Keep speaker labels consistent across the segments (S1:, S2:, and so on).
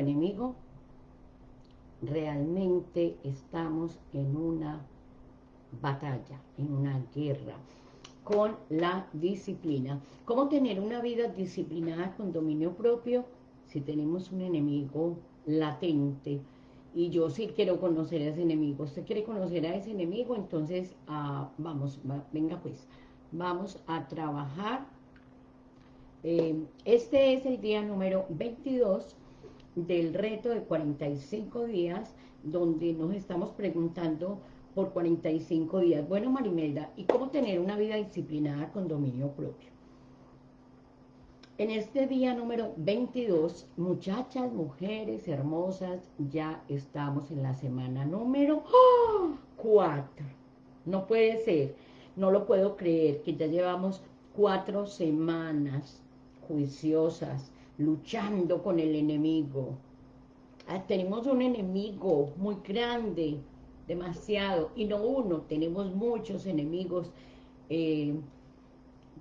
S1: enemigo, realmente estamos en una batalla, en una guerra con la disciplina. ¿Cómo tener una vida disciplinada con dominio propio si tenemos un enemigo latente? Y yo sí quiero conocer a ese enemigo. ¿Usted quiere conocer a ese enemigo? Entonces, ah, vamos, venga pues, vamos a trabajar. Eh, este es el día número 22 del reto de 45 días, donde nos estamos preguntando por 45 días. Bueno, Marimelda, ¿y cómo tener una vida disciplinada con dominio propio? En este día número 22, muchachas, mujeres hermosas, ya estamos en la semana número 4. No puede ser, no lo puedo creer, que ya llevamos cuatro semanas juiciosas, luchando con el enemigo. Ah, tenemos un enemigo muy grande, demasiado, y no uno, tenemos muchos enemigos, eh,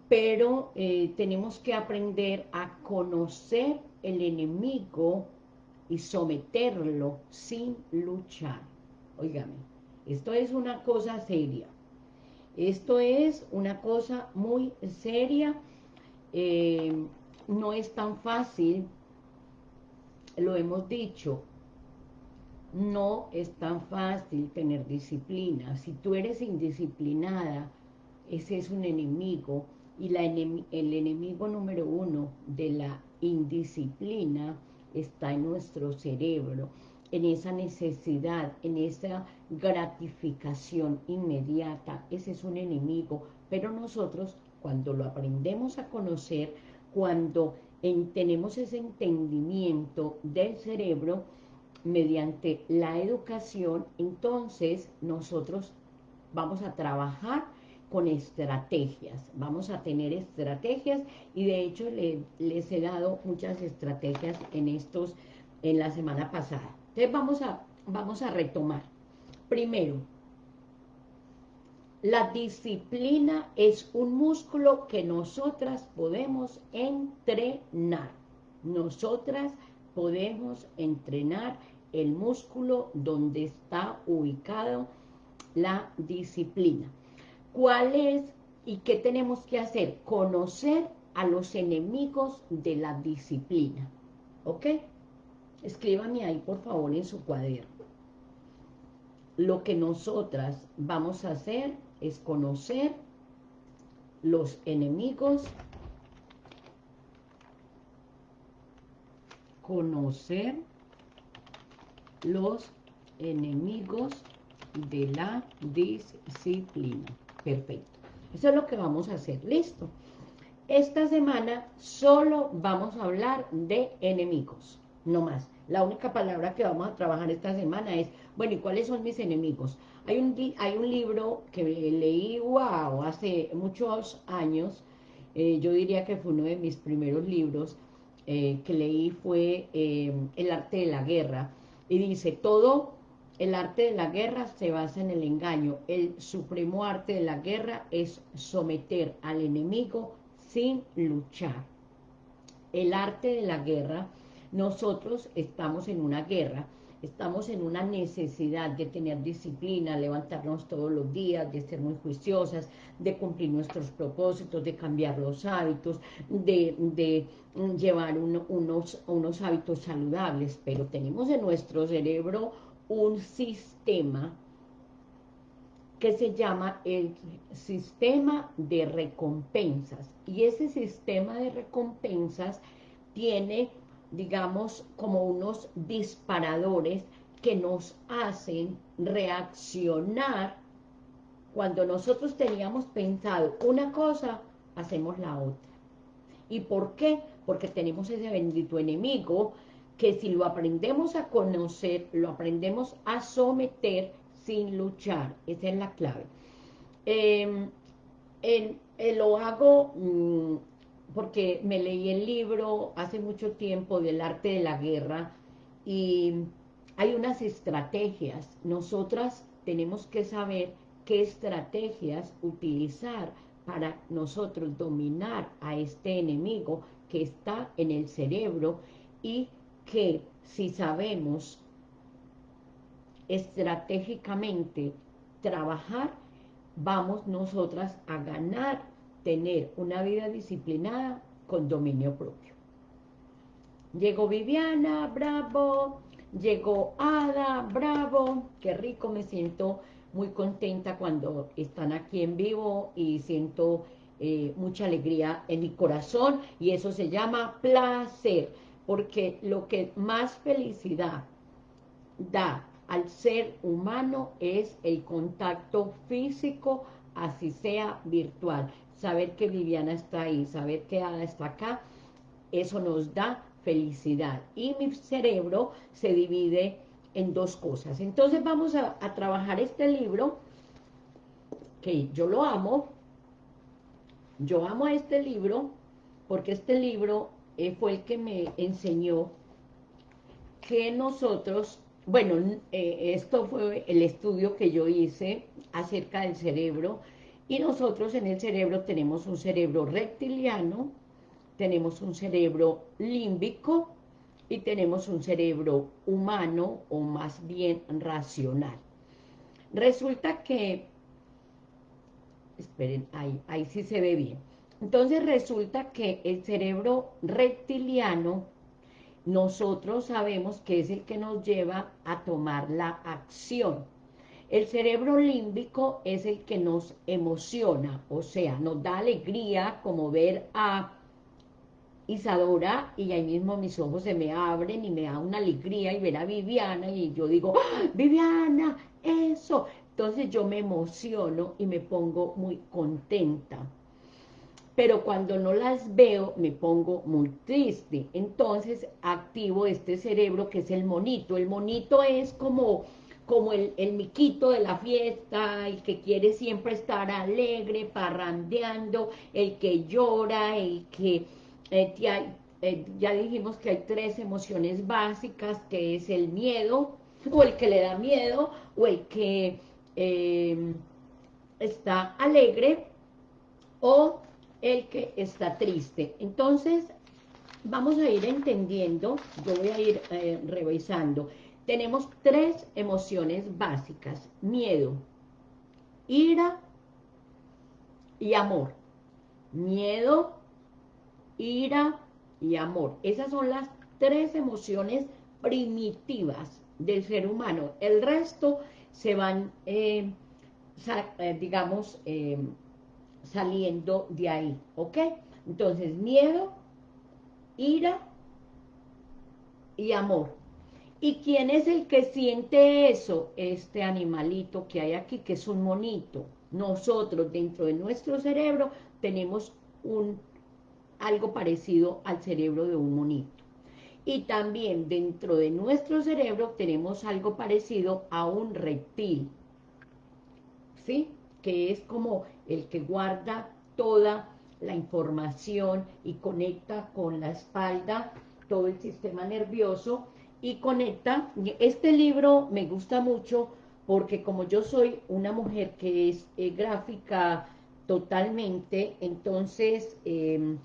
S1: pero eh, tenemos que aprender a conocer el enemigo y someterlo sin luchar. Óigame, esto es una cosa seria. Esto es una cosa muy seria. Eh, no es tan fácil, lo hemos dicho, no es tan fácil tener disciplina. Si tú eres indisciplinada, ese es un enemigo. Y el enemigo número uno de la indisciplina está en nuestro cerebro, en esa necesidad, en esa gratificación inmediata. Ese es un enemigo. Pero nosotros, cuando lo aprendemos a conocer, cuando tenemos ese entendimiento del cerebro, mediante la educación, entonces nosotros vamos a trabajar con estrategias, vamos a tener estrategias y de hecho les he dado muchas estrategias en estos, en la semana pasada. Entonces vamos a, vamos a retomar. Primero, la disciplina es un músculo que nosotras podemos entrenar. Nosotras podemos entrenar el músculo donde está ubicado la disciplina. ¿Cuál es y qué tenemos que hacer? Conocer a los enemigos de la disciplina. ¿Ok? Escríbame ahí, por favor, en su cuaderno. Lo que nosotras vamos a hacer es conocer los enemigos conocer los enemigos de la disciplina. Perfecto. Eso es lo que vamos a hacer. Listo. Esta semana solo vamos a hablar de enemigos, no más. La única palabra que vamos a trabajar esta semana es, bueno, ¿y cuáles son mis enemigos? Hay un, hay un libro que leí, wow, hace muchos años, eh, yo diría que fue uno de mis primeros libros, eh, que leí fue eh, El arte de la guerra, y dice, todo el arte de la guerra se basa en el engaño, el supremo arte de la guerra es someter al enemigo sin luchar. El arte de la guerra, nosotros estamos en una guerra, estamos en una necesidad de tener disciplina, levantarnos todos los días, de ser muy juiciosas, de cumplir nuestros propósitos, de cambiar los hábitos, de, llevar unos, unos hábitos saludables, pero tenemos en nuestro cerebro un sistema que se llama el sistema de recompensas, y ese sistema de recompensas tiene digamos, como unos disparadores que nos hacen reaccionar cuando nosotros teníamos pensado una cosa, hacemos la otra. ¿Y por qué? Porque tenemos ese bendito enemigo que si lo aprendemos a conocer, lo aprendemos a someter sin luchar. Esa es la clave. Eh, lo hago mm, porque me leí el libro hace mucho tiempo del arte de la guerra y hay unas estrategias. Nosotras tenemos que saber qué estrategias utilizar para nosotros dominar a este enemigo que está en el cerebro y que si sabemos estratégicamente trabajar, vamos nosotras a ganar, tener una vida disciplinada con dominio propio. Llegó Viviana, bravo, llegó Ada, bravo, qué rico, me siento muy contenta cuando están aquí en vivo y siento eh, mucha alegría en mi corazón y eso se llama placer, porque lo que más felicidad da al ser humano es el contacto físico, así sea virtual. Saber que Viviana está ahí, saber que Ada está acá, eso nos da felicidad. Y mi cerebro se divide en dos cosas. Entonces vamos a, trabajar este libro, que yo lo amo, yo amo este libro, porque este libro eh, fue el que me enseñó que nosotros bueno, eh, esto fue el estudio que yo hice acerca del cerebro y nosotros en el cerebro tenemos un cerebro reptiliano, tenemos un cerebro límbico y tenemos un cerebro humano o más bien racional. Resulta que, esperen, ahí, ahí sí se ve bien. Entonces resulta que el cerebro reptiliano nosotros sabemos que es el que nos lleva a tomar la acción. El cerebro límbico es el que nos emociona, o sea, nos da alegría como ver a Isadora y ahí mismo mis ojos se me abren y me da una alegría y ver a Viviana y yo digo, ¡Ah, Viviana, eso. Entonces yo me emociono y me pongo muy contenta pero cuando no las veo me pongo muy triste. Entonces activo este cerebro que es el monito. El monito es como, como el, miquito de la fiesta, el que quiere siempre estar alegre, parrandeando, el que llora, el que... Eh, eh, ya dijimos que hay tres emociones básicas, que es el miedo, o el que le da miedo, o el que eh, está alegre, o el que está triste. Entonces, vamos a ir entendiendo, yo voy a ir eh, revisando. Tenemos tres emociones básicas, miedo, ira y amor. Miedo, ira y amor. Esas son las tres emociones primitivas del ser humano. El resto se van, eh, eh, digamos, saliendo de ahí, ¿ok? Entonces, miedo, ira y amor. ¿Y quién es el que siente eso? Este animalito que hay aquí, que es un monito. Nosotros, dentro de nuestro cerebro, tenemos un, algo parecido al cerebro de un monito. Y también dentro de nuestro cerebro tenemos algo parecido a un reptil. ¿Sí? Que es como el que guarda toda la información y conecta con la espalda, todo el sistema nervioso y conecta. Este libro me gusta mucho porque como yo soy una mujer que es eh, gráfica totalmente, entonces em,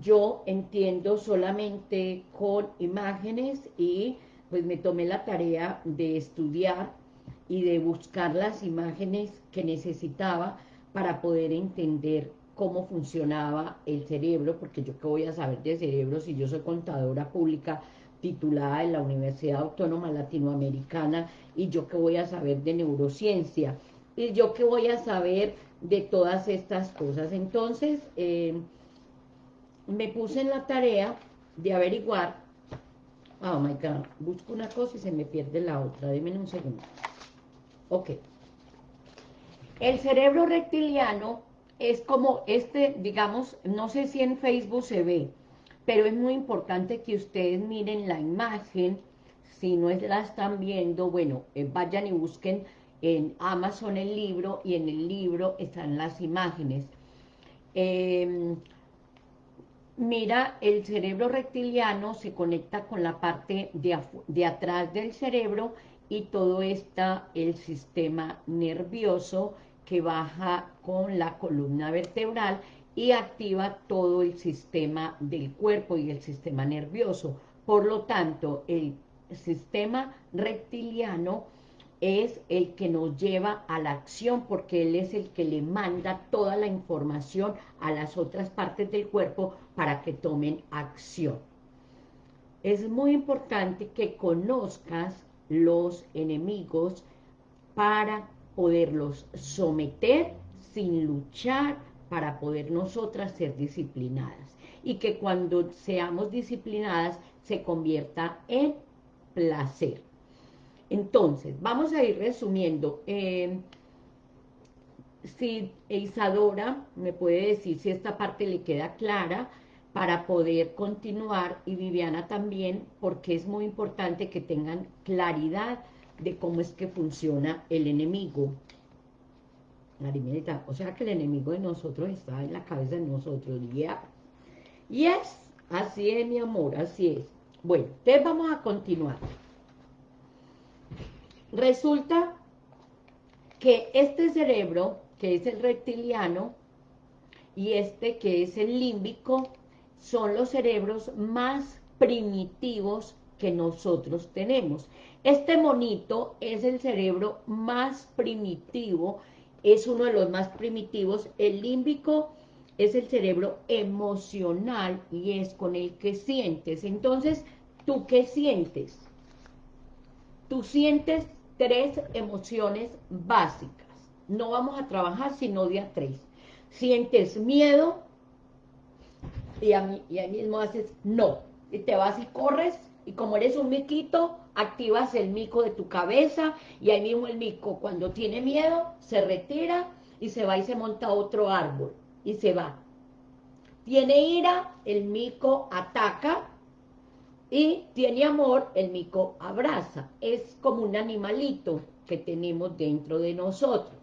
S1: yo entiendo solamente con imágenes y pues me tomé la tarea de estudiar y de buscar las imágenes que necesitaba para poder entender cómo funcionaba el cerebro, porque yo qué voy a saber de cerebro si yo soy contadora pública titulada en la Universidad Autónoma Latinoamericana y yo qué voy a saber de neurociencia y yo qué voy a saber de todas estas cosas. Entonces, eh, me puse en la tarea de averiguar, oh my God, busco una cosa y se me pierde la otra, denme un segundo. Ok. El cerebro reptiliano es como este, digamos, no sé si en Facebook se ve, pero es muy importante que ustedes miren la imagen, si no la están viendo, bueno, eh, vayan y busquen en Amazon el libro, y en el libro están las imágenes. Em, mira, el cerebro reptiliano se conecta con la parte de, de atrás del cerebro, y todo está el sistema nervioso, que baja con la columna vertebral y activa todo el sistema del cuerpo y el sistema nervioso. Por lo tanto, el sistema reptiliano es el que nos lleva a la acción porque él es el que le manda toda la información a las otras partes del cuerpo para que tomen acción. Es muy importante que conozcas los enemigos para poderlos someter sin luchar, para poder nosotras ser disciplinadas. Y que cuando seamos disciplinadas se convierta en placer. Entonces, vamos a ir resumiendo. Eh, si Isadora me puede decir si esta parte le queda clara para poder continuar y Viviana también, porque es muy importante que tengan claridad de cómo es que funciona el enemigo. O sea que el enemigo de nosotros está en la cabeza de nosotros, ya. Yes, así es mi amor, así es. Bueno, entonces vamos a continuar. Resulta que este cerebro, que es el reptiliano, y este que es el límbico, son los cerebros más primitivos que nosotros tenemos. Este monito es el cerebro más primitivo, es uno de los más primitivos. El límbico es el cerebro emocional y es con el que sientes. Entonces, ¿tú qué sientes? Tú sientes tres emociones básicas. No vamos a trabajar sino día tres. Sientes miedo y, a mí, y ahí mismo haces no. Y te vas y corres y como eres un miquito, activas el mico de tu cabeza y ahí mismo el mico cuando tiene miedo se retira y se va y se monta otro árbol y se va. Tiene ira, el mico ataca y tiene amor, el mico abraza. Es como un animalito que tenemos dentro de nosotros.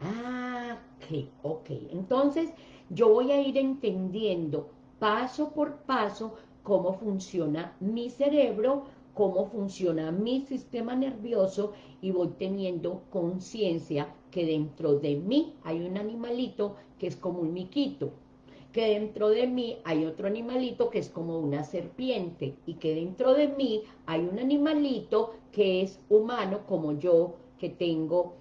S1: Ah, ok, ok. Entonces, yo voy a ir entendiendo paso por paso cómo funciona mi cerebro, cómo funciona mi sistema nervioso y voy teniendo conciencia que dentro de mí hay un animalito que es como un miquito que dentro de mí hay otro animalito que es como una serpiente y que dentro de mí hay un animalito que es humano como yo, que tengo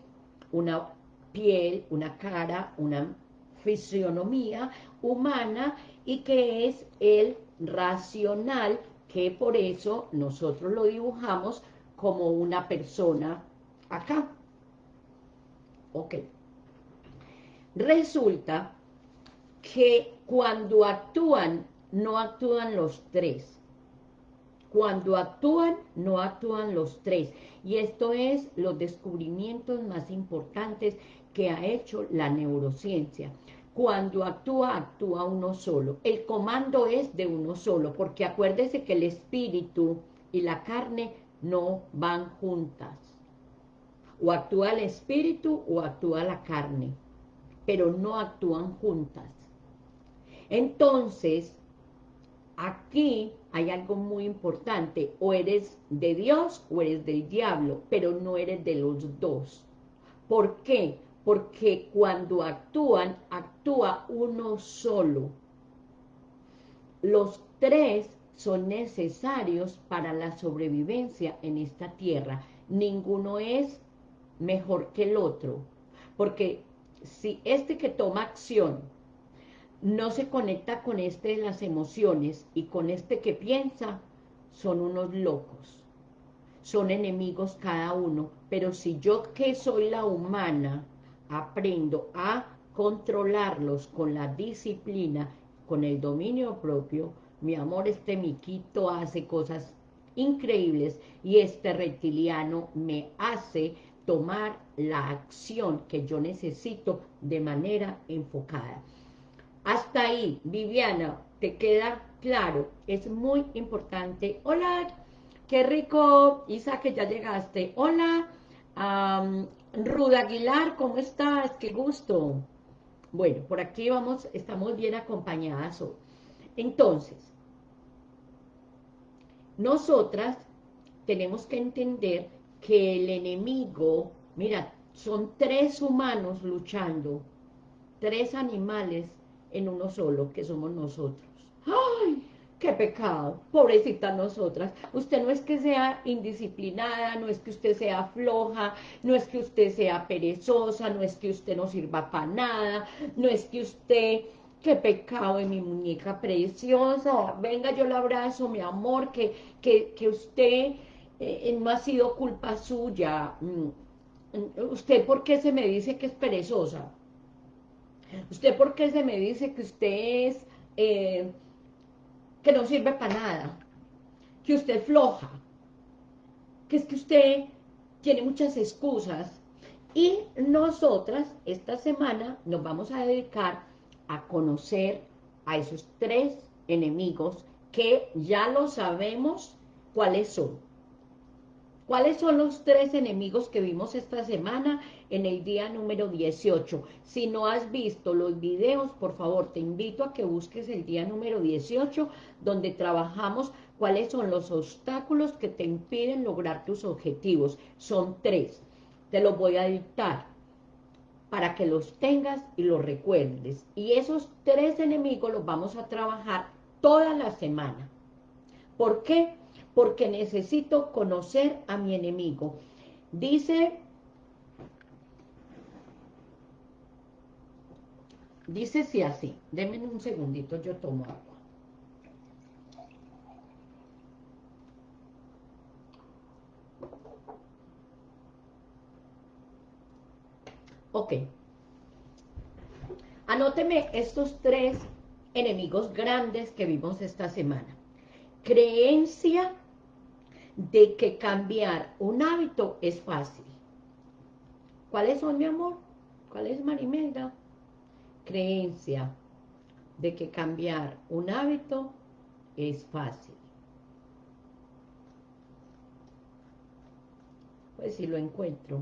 S1: una piel, una cara, una fisionomía humana y que es el racional, que por eso nosotros lo dibujamos como una persona acá. Ok. Resulta que cuando actúan, no actúan los tres. Cuando actúan, no actúan los tres. Y esto es los descubrimientos más importantes que ha hecho la neurociencia. Cuando actúa, actúa uno solo. El comando es de uno solo, porque acuérdese que el espíritu y la carne no van juntas. O actúa el espíritu o actúa la carne, pero no actúan juntas. Entonces, aquí hay algo muy importante, o eres de Dios o eres del diablo, pero no eres de los dos. ¿Por qué? Porque cuando actúan, actúa uno solo. Los tres son necesarios para la sobrevivencia en esta tierra. Ninguno es mejor que el otro. Porque si este que toma acción no se conecta con este de las emociones y con este que piensa, son unos locos. Son enemigos cada uno, pero si yo que soy la humana aprendo a controlarlos con la disciplina, con el dominio propio, mi amor, este miquito hace cosas increíbles y este reptiliano me hace tomar la acción que yo necesito de manera enfocada. Hasta ahí, Viviana, ¿te queda claro? Es muy importante. Hola, qué rico, Isa, que ya llegaste. Hola, Ruda Aguilar, ¿cómo estás? Qué gusto. Bueno, por aquí vamos, estamos bien acompañadas hoy. Entonces, nosotras tenemos que entender que el enemigo, mira, son tres humanos luchando, tres animales en uno solo, que somos nosotros. ¡Ay! Qué pecado, pobrecita nosotras. Usted no es que sea indisciplinada, no es que usted sea floja, no es que usted sea perezosa, no es que usted no sirva para nada, no es que usted, qué pecado de mi muñeca preciosa, venga yo la abrazo, mi amor, que, que, que usted eh, no ha sido culpa suya. Mm, ¿Usted por qué se me dice que es perezosa? ¿Usted por qué se me dice que usted es... Eh, que no sirve para nada, que usted floja, que es que usted tiene muchas excusas. Y nosotras esta semana nos vamos a dedicar a conocer a esos tres enemigos que ya lo sabemos cuáles son. ¿Cuáles son los tres enemigos que vimos esta semana en el día número 18? Si no has visto los videos, por favor, te invito a que busques el día número 18, donde trabajamos cuáles son los obstáculos que te impiden lograr tus objetivos. Son tres. Te los voy a dictar para que los tengas y los recuerdes. Y esos tres enemigos los vamos a trabajar toda la semana. ¿Por qué? porque necesito conocer a mi enemigo. Dice, dice si así, denme un segundito, yo tomo agua. Ok. Anóteme estos tres enemigos grandes que vimos esta semana. Creencia de que cambiar un hábito es fácil. ¿Cuáles son, mi amor? ¿Cuál es, Marimelda? Creencia de que cambiar un hábito es fácil. Pues si lo encuentro.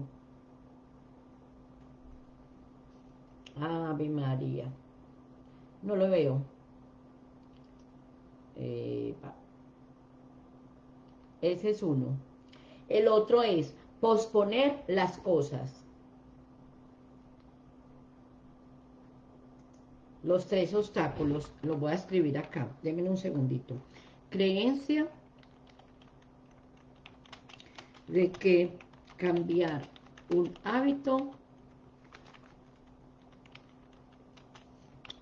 S1: Ave María. No lo veo. Eh, ese es uno. El otro es posponer las cosas. Los tres obstáculos, los voy a escribir acá. Denme un segundito. Creencia de que cambiar un hábito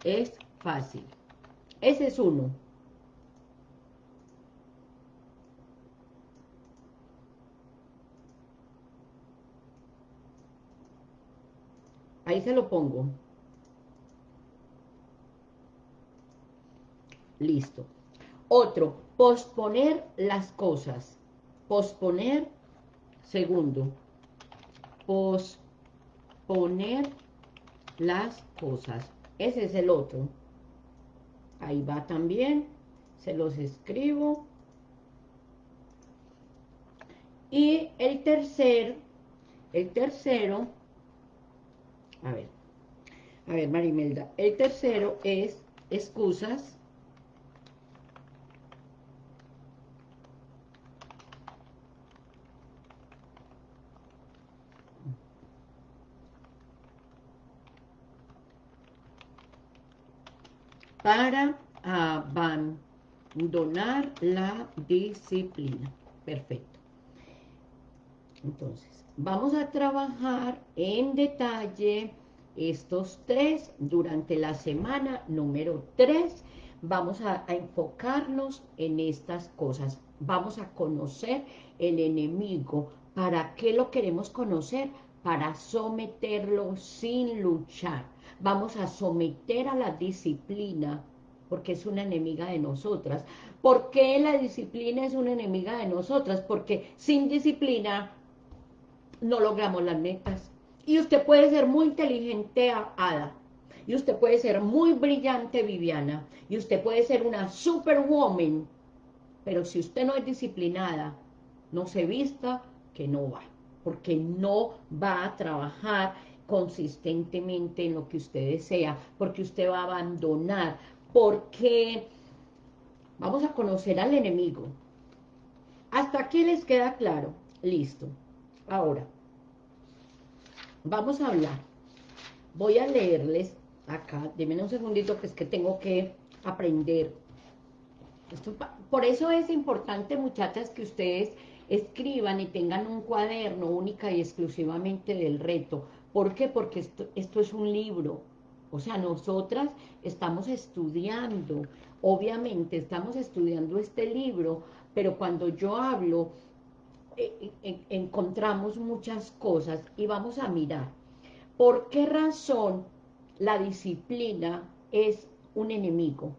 S1: es fácil. Ese es uno. Ahí se lo pongo. Listo. Otro, posponer las cosas. Posponer, segundo. Posponer las cosas. Ese es el otro. Ahí va también. Se los escribo. Y el tercer, el tercero a ver, a ver, Marimelda. El tercero es excusas. Para abandonar la disciplina. Perfecto. Entonces, Vamos a trabajar en detalle estos tres durante la semana número tres. Vamos a, enfocarnos en estas cosas. Vamos a conocer el enemigo. ¿Para qué lo queremos conocer? Para someterlo sin luchar. Vamos a someter a la disciplina porque es una enemiga de nosotras. ¿Por qué la disciplina es una enemiga de nosotras? Porque sin disciplina no logramos las metas. Y usted puede ser muy inteligente, Ada. Y usted puede ser muy brillante, Viviana. Y usted puede ser una superwoman. Pero si usted no es disciplinada, no se vista, que no va. Porque no va a trabajar consistentemente en lo que usted desea. Porque usted va a abandonar. Porque vamos a conocer al enemigo. ¿Hasta aquí les queda claro? Listo. Ahora, vamos a hablar. Voy a leerles acá, denme un segundito que es que tengo que aprender por eso es importante, muchachas, que ustedes escriban y tengan un cuaderno única y exclusivamente del reto. ¿Por qué? Porque esto, es un libro. O sea, nosotras estamos estudiando, obviamente estamos estudiando este libro, pero cuando yo hablo, eh, eh, encontramos muchas cosas y vamos a mirar. ¿Por qué razón la disciplina es un enemigo?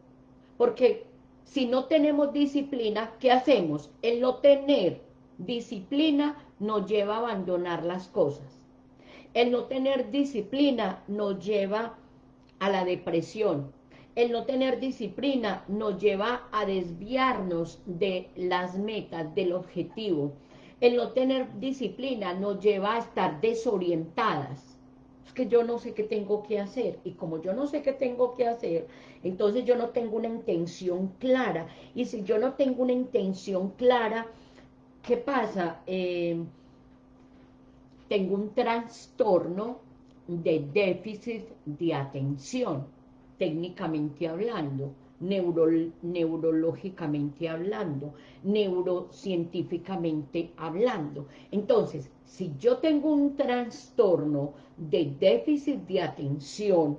S1: Porque si no tenemos disciplina, ¿qué hacemos? El no tener disciplina nos lleva a abandonar las cosas. El no tener disciplina nos lleva a la depresión. El no tener disciplina nos lleva a desviarnos de las metas, del objetivo. El no tener disciplina nos lleva a estar desorientadas. Es que yo no sé qué tengo que hacer. Y como yo no sé qué tengo que hacer, entonces yo no tengo una intención clara. Y si yo no tengo una intención clara, ¿Qué pasa? Eh, tengo un trastorno de déficit de atención, técnicamente hablando, neurológicamente hablando, neurocientíficamente hablando. Entonces, si yo tengo un trastorno de déficit de atención,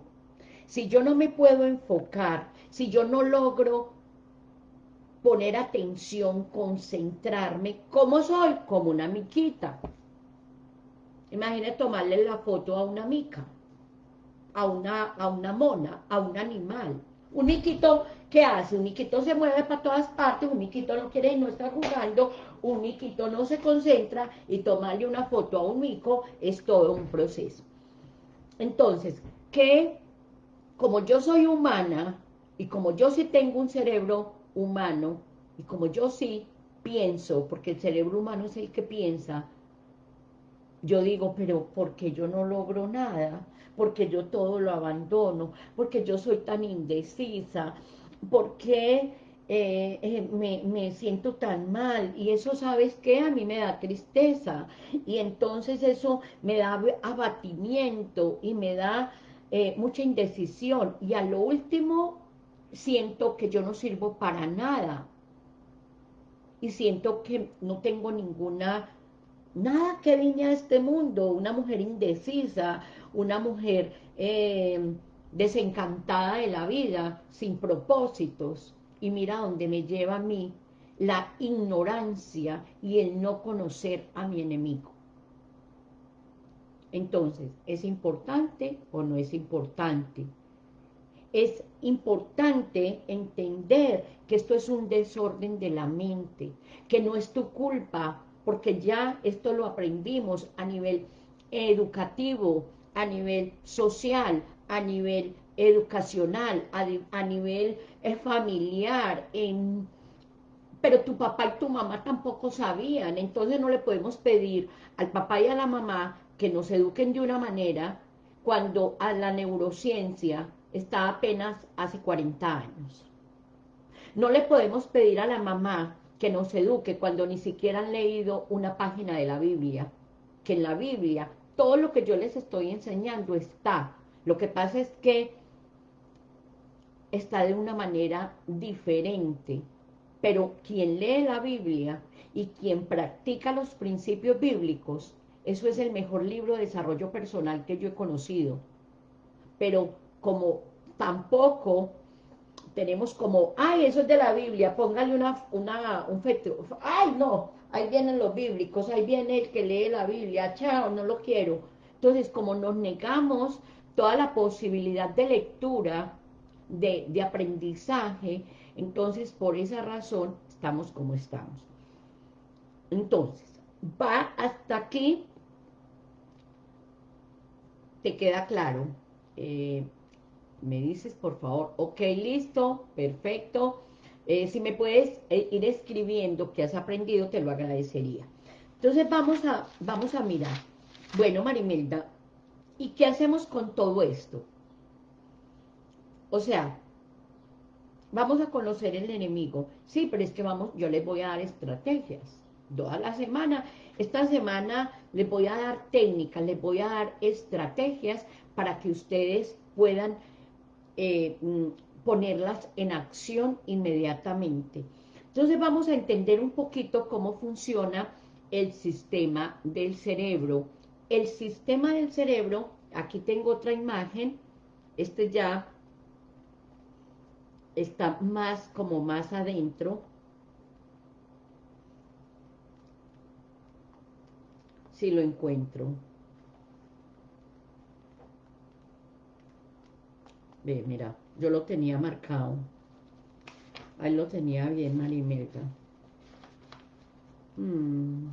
S1: si yo no me puedo enfocar, si yo no logro poner atención, concentrarme. ¿Cómo soy? Como una miquita. Imagínate tomarle la foto a una mica, a una, a una mona, a un animal. Un miquito, ¿qué hace? Un miquito se mueve para todas partes, un miquito no quiere, no está jugando, un miquito no se concentra y tomarle una foto a un mico es todo un proceso. Entonces, que como yo soy humana y como yo sí tengo un cerebro humano, y como yo sí pienso, porque el cerebro humano es el que piensa, yo digo, pero ¿por qué yo no logro nada? Porque yo todo lo abandono, porque yo soy tan indecisa, porque eh, eh, me, me, siento tan mal, y eso, ¿sabes qué? A mí me da tristeza, y entonces eso me da abatimiento, y me da eh, mucha indecisión, y a lo último siento que yo no sirvo para nada. Y siento que no tengo ninguna, nada que vine a este mundo, una mujer indecisa, una mujer eh, desencantada de la vida, sin propósitos, y mira dónde me lleva a mí la ignorancia y el no conocer a mi enemigo. Entonces, ¿es importante o no es importante? es importante entender que esto es un desorden de la mente, que no es tu culpa, porque ya esto lo aprendimos a nivel educativo, a nivel social, a nivel educacional, a, nivel eh, familiar, pero tu papá y tu mamá tampoco sabían, entonces no le podemos pedir al papá y a la mamá que nos eduquen de una manera cuando a la neurociencia está apenas hace 40 años. No le podemos pedir a la mamá que nos eduque cuando ni siquiera han leído una página de la Biblia, que en la Biblia todo lo que yo les estoy enseñando está. Lo que pasa es que está de una manera diferente, pero quien lee la Biblia y quien practica los principios bíblicos, eso es el mejor libro de desarrollo personal que yo he conocido. Pero como tampoco tenemos como, ay, eso es de la Biblia, póngale una, una, un feto, ay, no, ahí vienen los bíblicos, ahí viene el que lee la Biblia, chao, no lo quiero. Entonces, como nos negamos toda la posibilidad de lectura, de, de aprendizaje, entonces por esa razón estamos como estamos. Entonces, va hasta aquí, te queda claro, eh, me dices, por favor, ok, listo, perfecto. Eh, si me puedes eh, ir escribiendo que has aprendido, te lo agradecería. Entonces vamos a, vamos a mirar. Bueno, Marimelda, ¿y qué hacemos con todo esto? O sea, vamos a conocer el enemigo. Sí, pero es que vamos, yo les voy a dar estrategias. Toda la semana, esta semana les voy a dar técnicas, les voy a dar estrategias para que ustedes puedan eh, mm, ponerlas en acción inmediatamente. Entonces vamos a entender un poquito cómo funciona el sistema del cerebro. El sistema del cerebro, aquí tengo otra imagen, este ya está más como más adentro. Si lo encuentro. Ve, mira, yo lo tenía marcado. Ahí lo tenía bien Marimelda. Mm.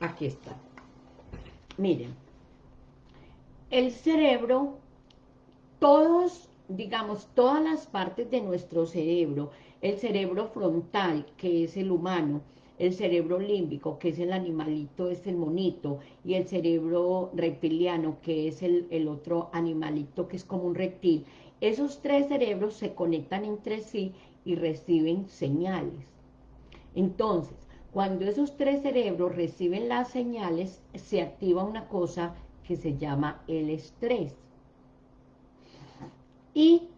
S1: Aquí está. Miren, el cerebro, todos, digamos, todas las partes de nuestro cerebro, el cerebro frontal, que es el humano, el cerebro límbico, que es el animalito, es el monito, y el cerebro reptiliano, que es el, el otro animalito, que es como un reptil, esos tres cerebros se conectan entre sí y reciben señales. Entonces, cuando esos tres cerebros reciben las señales, se activa una cosa que se llama el estrés. Y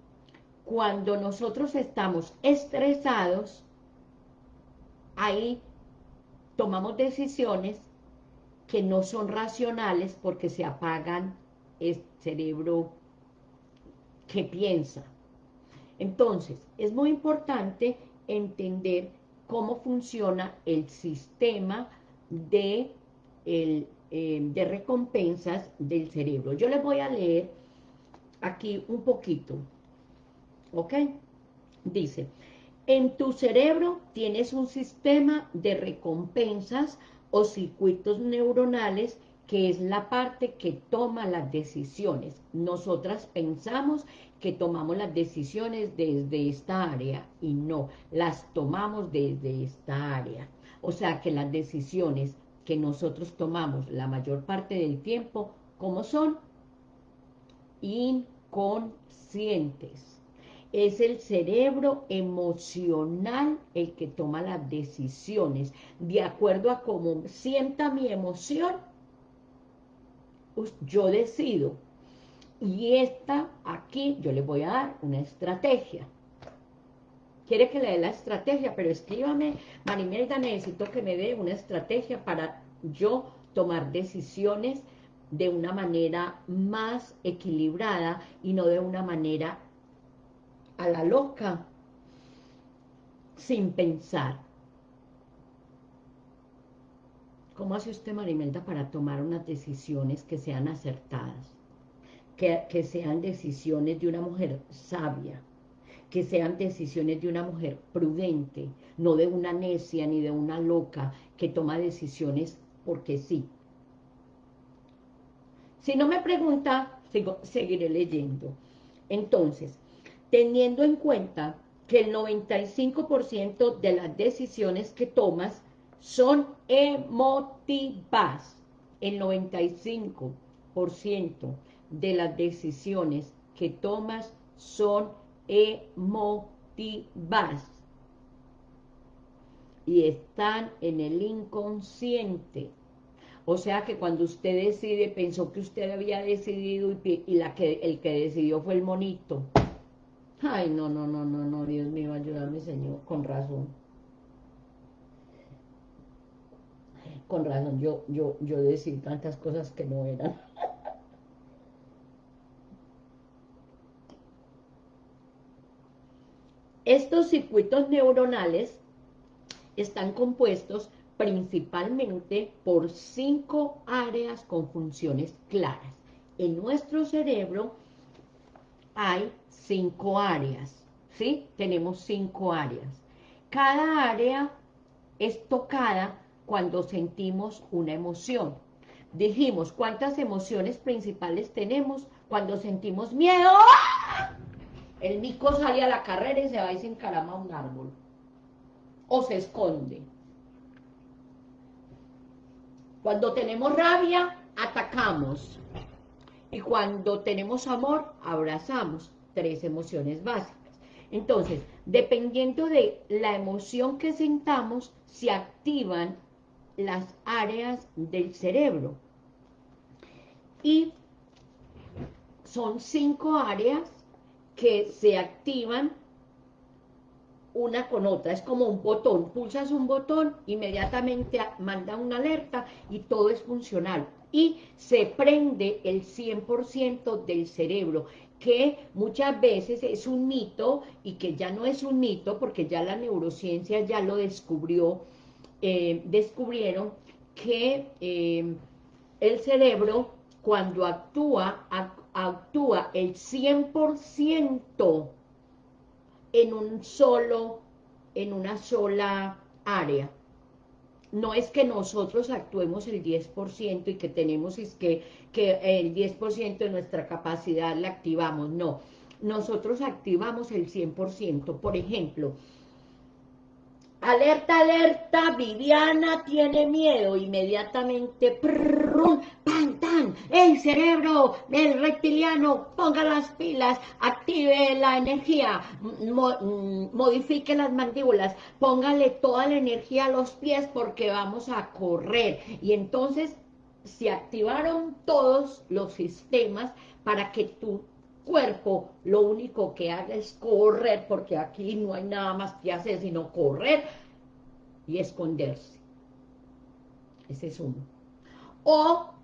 S1: cuando nosotros estamos estresados, ahí tomamos decisiones que no son racionales porque se apagan el cerebro que piensa. Entonces, es muy importante entender cómo funciona el sistema de, el, eh, de recompensas del cerebro. Yo les voy a leer aquí un poquito, ¿ok? Dice, en tu cerebro tienes un sistema de recompensas o circuitos neuronales que es la parte que toma las decisiones. Nosotras pensamos que tomamos las decisiones desde esta área y no, las tomamos desde esta área. O sea que las decisiones que nosotros tomamos la mayor parte del tiempo, ¿cómo son? Inconscientes es el cerebro emocional el que toma las decisiones. De acuerdo a cómo sienta mi emoción, yo decido. Y esta aquí, yo le voy a dar una estrategia. Quiere que le dé la estrategia, pero escríbame, Marimelda, necesito que me dé una estrategia para yo tomar decisiones de una manera más equilibrada y no de una manera a la loca, sin pensar. ¿Cómo hace usted, Marimelda, para tomar unas decisiones que sean acertadas? Que, que, sean decisiones de una mujer sabia, que sean decisiones de una mujer prudente, no de una necia ni de una loca que toma decisiones porque sí. Si no me pregunta, seguiré leyendo. Entonces, teniendo en cuenta que el 95% de las decisiones que tomas son emotivas. El 95% de las decisiones que tomas son emotivas. Y están en el inconsciente. O sea que cuando usted decide, pensó que usted había decidido y, la que, el que decidió fue el monito. Ay, no, no, no, no, no, Dios mío, ayúdame, Señor, con razón. Con razón, yo, yo, yo decidí tantas cosas que no eran. Estos circuitos neuronales están compuestos principalmente por cinco áreas con funciones claras. En nuestro cerebro hay cinco áreas, ¿sí? Tenemos cinco áreas. Cada área es tocada cuando sentimos una emoción. Dijimos, ¿cuántas emociones principales tenemos cuando sentimos miedo? El mico sale a la carrera y se va y se encarama a un árbol. O se esconde. Cuando tenemos rabia, atacamos. Y cuando tenemos amor, abrazamos tres emociones básicas. Entonces, dependiendo de la emoción que sintamos, se activan las áreas del cerebro. Y son cinco áreas que se activan una con otra, es como un botón, pulsas un botón, inmediatamente manda una alerta y todo es funcional. Y se prende el 100% del cerebro, que muchas veces es un mito y que ya no es un mito porque ya la neurociencia ya lo descubrió, eh, descubrieron que eh, el cerebro cuando actúa, actúa el 100% en un solo, en una sola área. No es que nosotros actuemos el 10% y que tenemos es que, que el 10% de nuestra capacidad la activamos, no. Nosotros activamos el 100%. Por ejemplo, Alerta, alerta, Viviana tiene miedo, inmediatamente, el cerebro del reptiliano, ponga las pilas, active la energía, mm, modifique las mandíbulas, póngale toda la energía a los pies porque vamos a correr. Y entonces se activaron todos los sistemas para que tu cuerpo lo único que haga es correr, porque aquí no hay nada más que hacer sino correr y esconderse. Ese es uno. O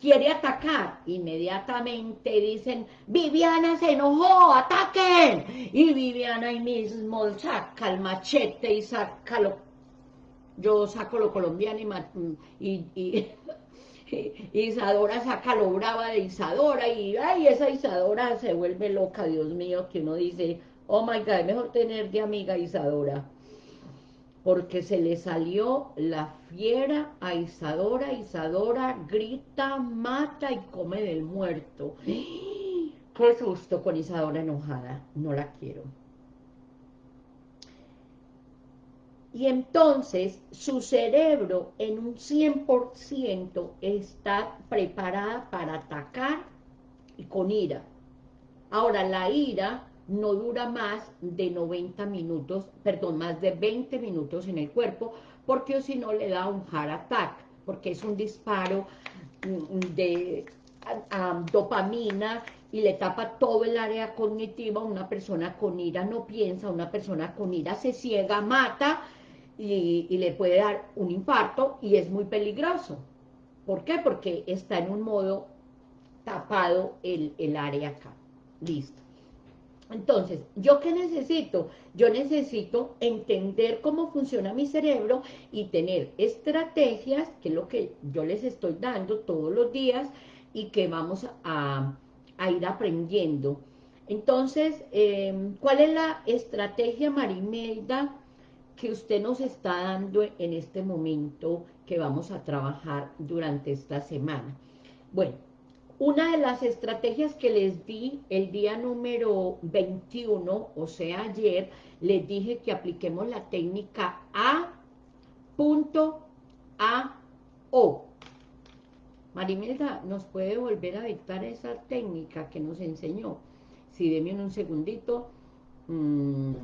S1: quiere atacar, inmediatamente dicen, Viviana se enojó, ataquen. Y Viviana ahí mismo saca el machete y saca lo, yo saco lo colombiano y, y Isadora saca lo brava de Isadora y ay, esa Isadora se vuelve loca, Dios mío, que uno dice, oh my God, es mejor tener de amiga Isadora. Porque se le salió la fiera a Isadora, Isadora grita, mata y come del muerto. Qué susto con Isadora enojada, no la quiero. Y entonces su cerebro en un 100% está preparada para atacar y con ira. Ahora, la ira no dura más de 90 minutos, perdón, más de 20 minutos en el cuerpo, porque si no le da un heart attack, porque es un disparo mm, de dopamina y le tapa todo el área cognitiva, una persona con ira no piensa, una persona con ira se ciega, mata, y, le puede dar un infarto y es muy peligroso. ¿Por qué? Porque está en un modo tapado el, el área acá. Listo. Entonces, ¿yo qué necesito? Yo necesito entender cómo funciona mi cerebro y tener estrategias, que es lo que yo les estoy dando todos los días y que vamos a, ir aprendiendo. Entonces, eh, ¿cuál es la estrategia, Marimelda, que usted nos está dando en este momento que vamos a trabajar durante esta semana. Bueno, una de las estrategias que les di el día número 21, o sea, ayer, les dije que apliquemos la técnica A, punto, A, O. Marimelda, ¿nos puede volver a dictar esa técnica que nos enseñó? Si sí, deme un segundito. Mm,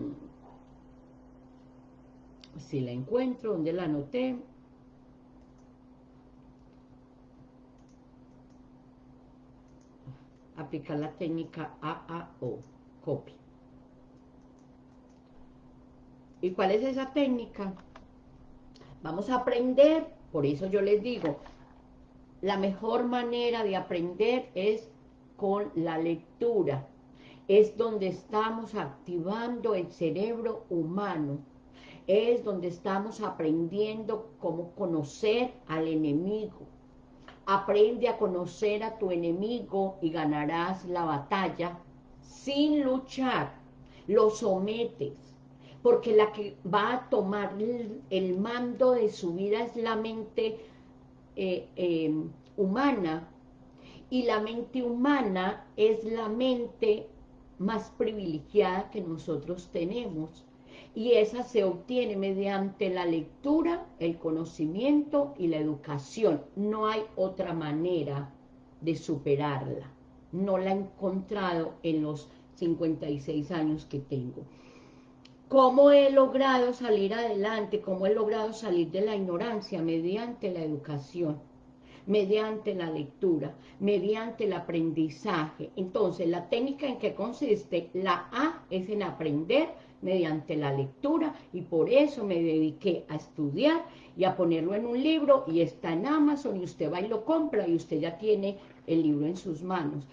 S1: si la encuentro, donde la anoté. Aplicar la técnica AAO, copy. ¿Y cuál es esa técnica? Vamos a aprender, por eso yo les digo, la mejor manera de aprender es con la lectura. Es donde estamos activando el cerebro humano es donde estamos aprendiendo cómo conocer al enemigo. Aprende a conocer a tu enemigo y ganarás la batalla sin luchar. Lo sometes, porque la que va a tomar el mando de su vida es la mente eh, eh, humana, y la mente humana es la mente más privilegiada que nosotros tenemos, y esa se obtiene mediante la lectura, el conocimiento y la educación. No hay otra manera de superarla. No la he encontrado en los 56 años que tengo. ¿Cómo he logrado salir adelante? ¿Cómo he logrado salir de la ignorancia? Mediante la educación. mediante la lectura, mediante el aprendizaje. Entonces, la técnica en que consiste, la A es en aprender mediante la lectura y por eso me dediqué a estudiar y a ponerlo en un libro y está en Amazon y usted va y lo compra y usted ya tiene el libro en sus manos.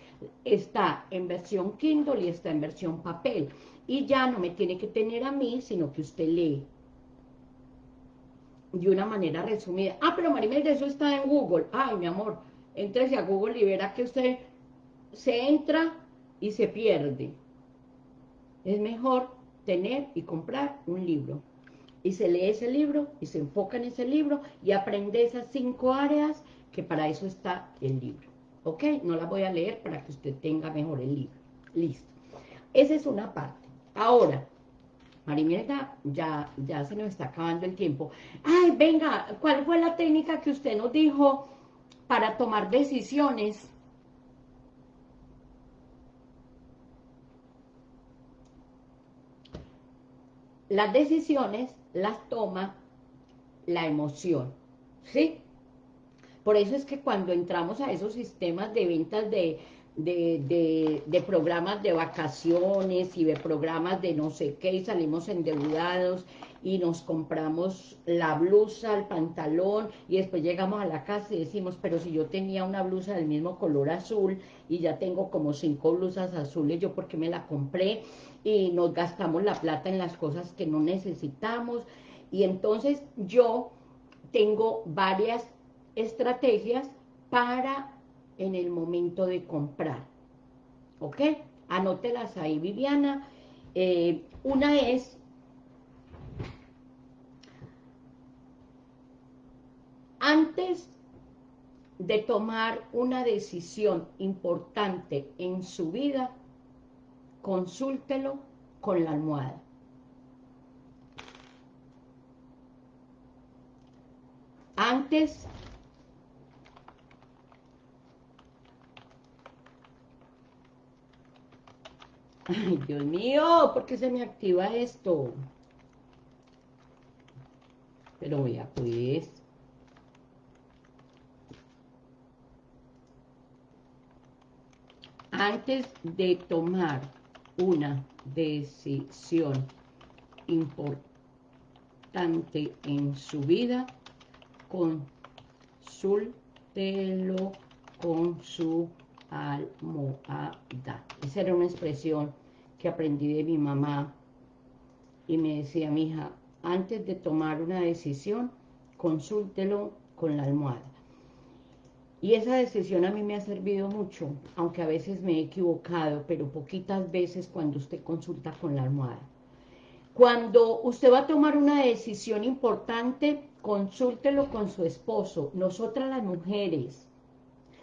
S1: Está en versión Kindle y está en versión papel y ya no me tiene que tener a mí, sino que usted lee de una manera resumida. Ah, pero Marimel, eso está en Google. Ay, mi amor, entrese a Google y verá que usted se entra y se pierde. Es mejor tener y comprar un libro. Y se lee ese libro y se enfoca en ese libro y aprende esas cinco áreas que para eso está el libro. ¿Ok? No la voy a leer para que usted tenga mejor el libro. Listo. Esa es una parte. Ahora, Marimelda, ya, ya se nos está acabando el tiempo. Ay, venga, ¿cuál fue la técnica que usted nos dijo para tomar decisiones? Las decisiones las toma la emoción, ¿sí? Por eso es que cuando entramos a esos sistemas de ventas de de, programas de vacaciones y de programas de no sé qué, y salimos endeudados y nos compramos la blusa, el pantalón, y después llegamos a la casa y decimos, pero si yo tenía una blusa del mismo color azul, y ya tengo como cinco blusas azules, ¿yo por qué me la compré? Y nos gastamos la plata en las cosas que no necesitamos, y entonces yo tengo varias estrategias para en el momento de comprar. ¿Ok? Anótelas ahí, Viviana. Eh, una es... Antes de tomar una decisión importante en su vida, consúltelo con la almohada. Antes Ay, Dios mío, ¿por qué se me activa esto? Pero vea, pues... Antes de tomar una decisión importante en su vida, consúltelo con su almohada. Esa era una expresión que aprendí de mi mamá y me decía, mi hija, antes de tomar una decisión, consúltelo con la almohada. Y esa decisión a mí me ha servido mucho, aunque a veces me he equivocado, pero poquitas veces cuando usted consulta con la almohada. Cuando usted va a tomar una decisión importante, consúltelo con su esposo. Nosotras las mujeres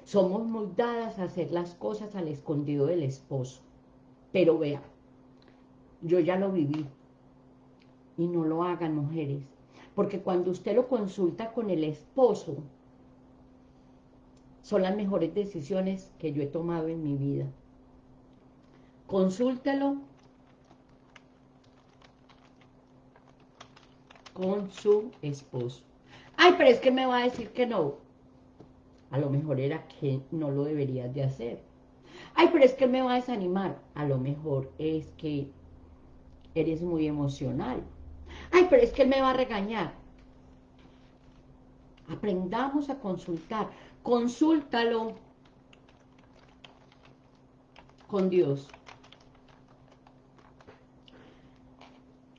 S1: somos muy dadas a hacer las cosas al escondido del esposo. Pero vea, yo ya lo viví. Y no lo hagan mujeres. Porque cuando usted lo consulta con el esposo, son las mejores decisiones que yo he tomado en mi vida. Consúltelo con su esposo. Ay, pero es que me va a decir que no a lo mejor era que no lo deberías de hacer. Ay, pero es que me va a desanimar. A lo mejor es que eres muy emocional. Ay, pero es que él me va a regañar. Aprendamos a consultar. Consúltalo con Dios.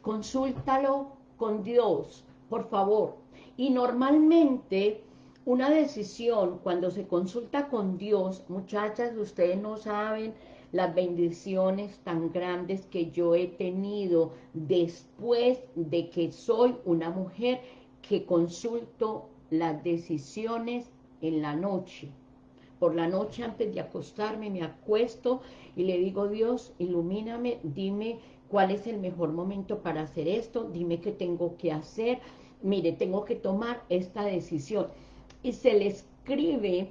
S1: Consúltalo con Dios, por favor. Y normalmente una decisión, cuando se consulta con Dios, muchachas, ustedes no saben las bendiciones tan grandes que yo he tenido después de que soy una mujer que consulto las decisiones en la noche. Por la noche antes de acostarme me acuesto y le digo, Dios, ilumíname, dime cuál es el mejor momento para hacer esto, dime qué tengo que hacer, mire, tengo que tomar esta decisión y se le escribe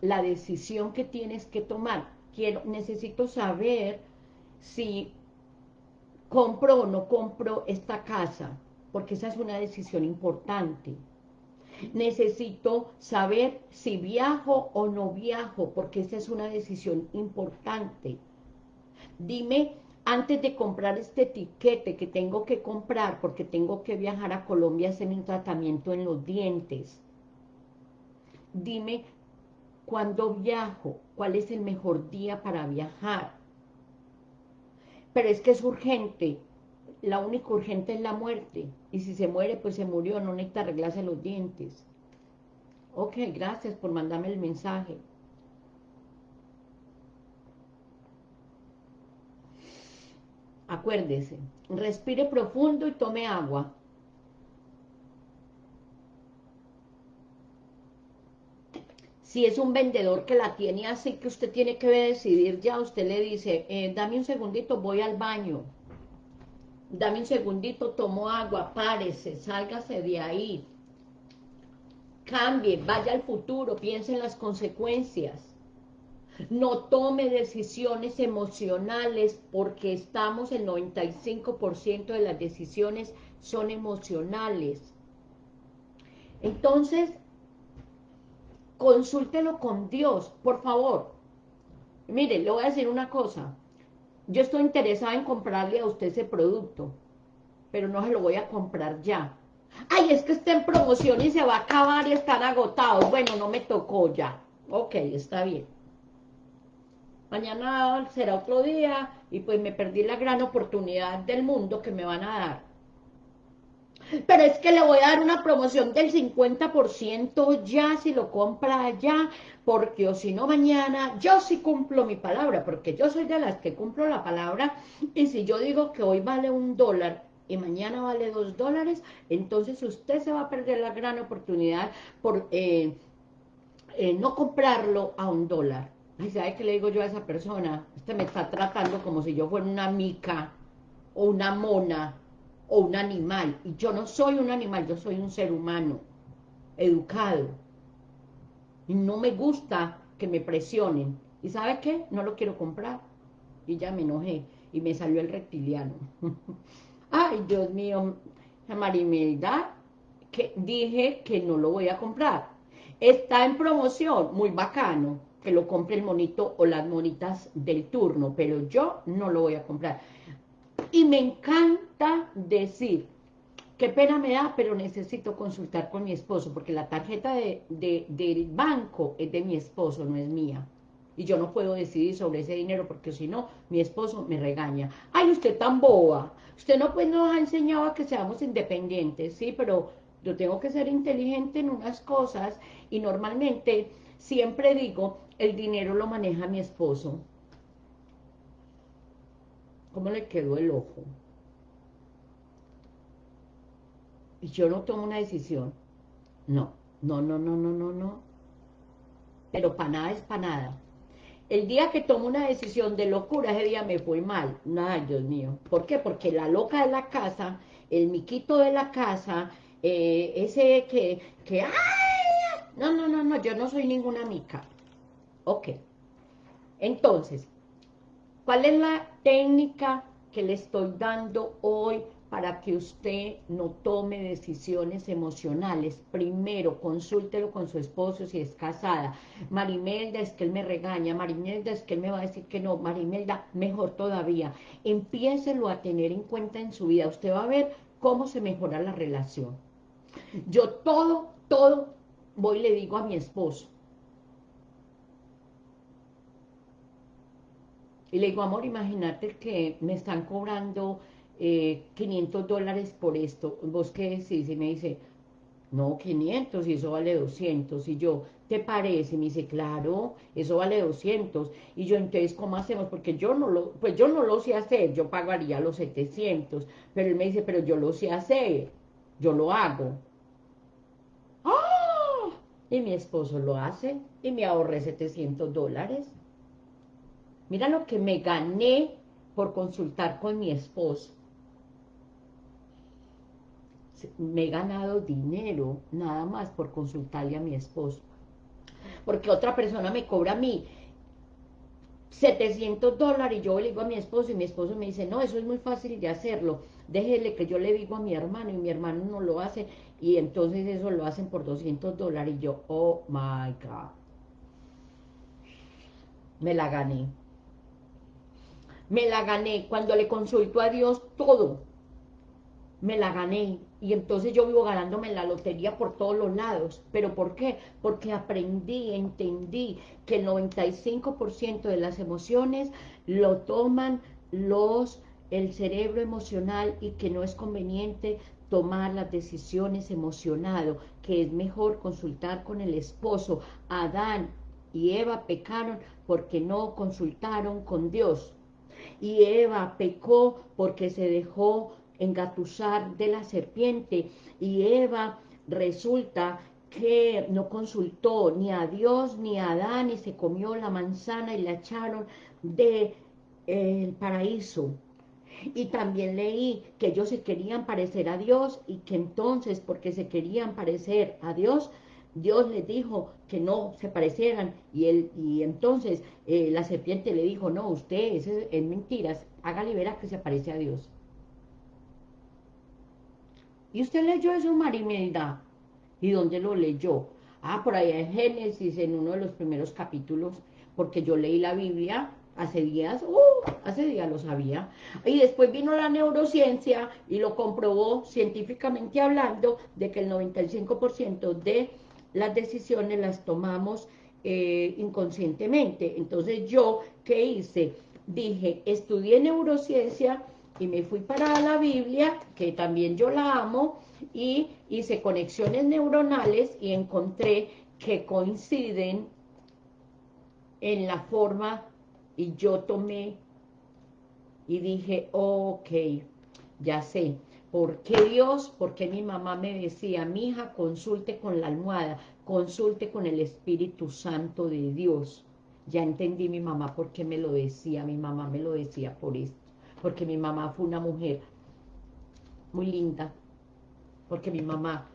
S1: la decisión que tienes que tomar. Quiero, necesito saber si compro o no compro esta casa, porque esa es una decisión importante. Necesito saber si viajo o no viajo, porque esa es una decisión importante. Dime, antes de comprar este etiquete que tengo que comprar, porque tengo que viajar a Colombia a hacer un tratamiento en los dientes, dime, ¿cuándo viajo? ¿Cuál es el mejor día para viajar? Pero es que es urgente, la única urgente es la muerte. Y si se muere, pues se murió, no necesita arreglarse los dientes. Ok, gracias por mandarme el mensaje. Acuérdese, respire profundo y tome agua. Si es un vendedor que la tiene así que usted tiene que decidir ya, usted le dice, eh, dame un segundito, voy al baño dame un segundito, tomo agua, párese, sálgase de ahí, cambie, vaya al futuro, piense en las consecuencias. No tome decisiones emocionales porque estamos, el 95% de las decisiones son emocionales. Entonces, consúltelo con Dios, por favor. Mire, le voy a decir una cosa yo estoy interesada en comprarle a usted ese producto, pero no se lo voy a comprar ya. Ay, es que está en promoción y se va a acabar y están agotados. Bueno, no me tocó ya. Ok, está bien. Mañana será otro día y pues me perdí la gran oportunidad del mundo que me van a dar pero es que le voy a dar una promoción del 50% ya si lo compra ya, porque o si no mañana, yo sí cumplo mi palabra, porque yo soy de las que cumplo la palabra, y si yo digo que hoy vale un dólar y mañana vale dos dólares, entonces usted se va a perder la gran oportunidad por eh, eh, no comprarlo a un dólar. Ay, ¿sabe qué le digo yo a esa persona? Usted me está tratando como si yo fuera una mica o una mona, o un animal. Y yo no soy un animal, yo soy un ser humano, educado. Y no me gusta que me presionen. ¿Y sabe qué? No lo quiero comprar. Y ya me enojé. Y me salió el reptiliano. Ay, Dios mío, Marimelda, que dije que no lo voy a comprar. Está en promoción, muy bacano, que lo compre el monito o las monitas del turno, pero yo no lo voy a comprar. Y me encanta decir, qué pena me da, pero necesito consultar con mi esposo, porque la tarjeta del banco es de mi esposo, no es mía. Y yo no puedo decidir sobre ese dinero, porque si no, mi esposo me regaña. Ay, usted tan boba. Usted no pues nos ha enseñado a que seamos independientes, sí, pero yo tengo que ser inteligente en unas cosas, y normalmente siempre digo, el dinero lo maneja mi esposo. ¿Cómo le quedó el ojo? Y yo no tomo una decisión. No, no, no, no, no, no, no. Pero para nada es para nada. El día que tomo una decisión de locura, ese día me fue mal. Nada, Dios mío. ¿Por qué? Porque la loca de la casa, el miquito de la casa, eh, ese que, que, ¡ay! No, no, no, no, yo no soy ninguna mica. Ok. Entonces, ¿Cuál es la técnica que le estoy dando hoy para que usted no tome decisiones emocionales? Primero, consúltelo con su esposo si es casada. Marimelda, es que él me regaña. Marimelda, es que él me va a decir que no. Marimelda, mejor todavía. Empiécelo a tener en cuenta en su vida. Usted va a ver cómo se mejora la relación. Yo todo, todo voy y le digo a mi esposo. Y le digo, amor, imagínate que me están cobrando 500 eh, dólares por esto. ¿Vos qué decís? Y me dice, no, 500 y eso vale 200. Y yo, ¿te parece? Y me dice, claro, eso vale 200. Y yo, entonces, ¿cómo hacemos? Porque yo no lo, pues yo no lo sé hacer, yo pagaría los 700. Pero él me dice, pero yo lo sé hacer, yo lo hago. ¡Ah! Y mi esposo lo hace y me ahorré 700 dólares. Mira lo que me gané por consultar con mi esposo. Me he ganado dinero nada más por consultarle a mi esposo. Porque otra persona me cobra a mí 700 dólares y yo le digo a mi esposo y mi esposo me dice, no, eso es muy fácil de hacerlo. déjele que yo le digo a mi hermano y mi hermano no lo hace y entonces eso lo hacen por 200 dólares y yo, oh my God. Me la gané. Me la gané cuando le consulto a Dios todo. Me la gané y entonces yo vivo ganándome la lotería por todos los lados. ¿Pero por qué? Porque aprendí, entendí que el 95% de las emociones lo toman los el cerebro emocional y que no es conveniente tomar las decisiones emocionado, que es mejor consultar con el esposo. Adán y Eva pecaron porque no consultaron con Dios. Y Eva pecó porque se dejó engatusar de la serpiente y Eva resulta que no consultó ni a Dios ni a Adán y se comió la manzana y la echaron del de, paraíso. Y también leí que ellos se querían parecer a Dios y que entonces porque se querían parecer a Dios, Dios les dijo que no se parecieran y él y entonces eh, la serpiente le dijo, no, usted es, es mentiras, hágale ver a que se parece a Dios. ¿Y usted leyó eso, Marimelda? ¿Y dónde lo leyó? Ah, por ahí en Génesis, en uno de los primeros capítulos, porque yo leí la Biblia hace días, uh, hace días lo sabía, y después vino la neurociencia y lo comprobó científicamente hablando de que el 95% de las decisiones las tomamos eh, inconscientemente. Entonces yo, ¿qué hice? Dije, estudié neurociencia y me fui para la Biblia, que también yo la amo, y hice conexiones neuronales y encontré que coinciden en la forma y yo tomé y dije, ok, ya sé, ¿por qué Dios? Porque mi mamá me decía, mi hija, consulte con la almohada, consulte con el Espíritu Santo de Dios. Ya entendí mi mamá por qué me lo decía, mi mamá me lo decía por esto. Porque mi mamá fue una mujer muy linda, porque mi mamá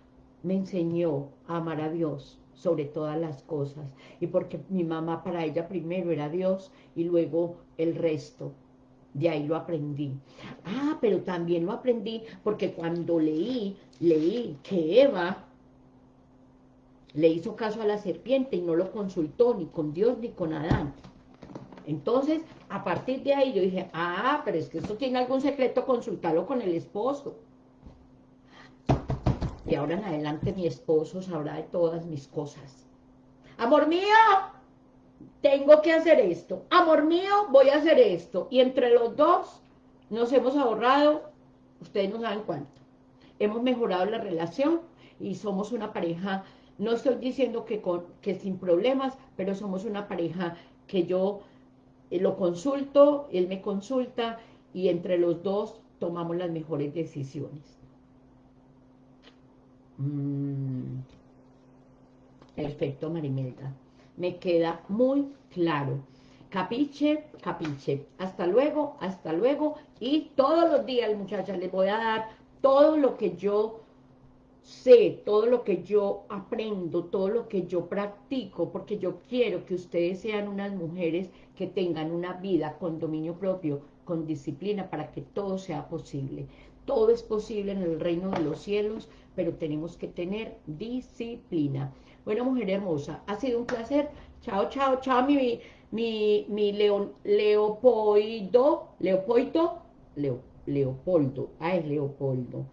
S1: me enseñó a amar a Dios sobre todas las cosas, y porque mi mamá para ella primero era Dios, y luego el resto, de ahí lo aprendí. Ah, pero también lo aprendí porque cuando leí, leí que Eva le hizo caso a la serpiente y no lo consultó ni con Dios ni con Adán. Entonces, a partir de ahí yo dije, ah, pero es que esto tiene algún secreto, consultarlo con el esposo. Y ahora en adelante mi esposo sabrá de todas mis cosas. Amor mío, tengo que hacer esto. Amor mío, voy a hacer esto. Y entre los dos nos hemos ahorrado, ustedes no saben cuánto. Hemos mejorado la relación y somos una pareja, no estoy diciendo que, con, que sin problemas, pero somos una pareja que yo eh, lo consulto, él me consulta y entre los dos tomamos las mejores decisiones. Mm. Perfecto, Marimelda. Me queda muy claro. Capiche, capiche. Hasta luego, hasta luego. Y todos los días, muchachas, les voy a dar todo lo que yo sé, todo lo que yo aprendo, todo lo que yo practico, porque yo quiero que ustedes sean unas mujeres que tengan una vida con dominio propio, con disciplina, para que todo sea posible. Todo es posible en el reino de los cielos, pero tenemos que tener disciplina. Bueno, mujer hermosa, ha sido un placer. Chao, chao, chao, mi, mi, mi leon, Leopoldo, Leopoldo, Leo, Leopoldo, ah, es Leopoldo.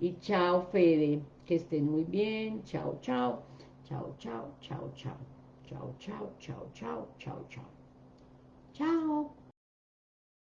S1: Y chao, Fede. Que estén muy bien. Chao, chao. Chao, chao, chao, chao. Chao, chao, chao, chao, chao, chao. Chao.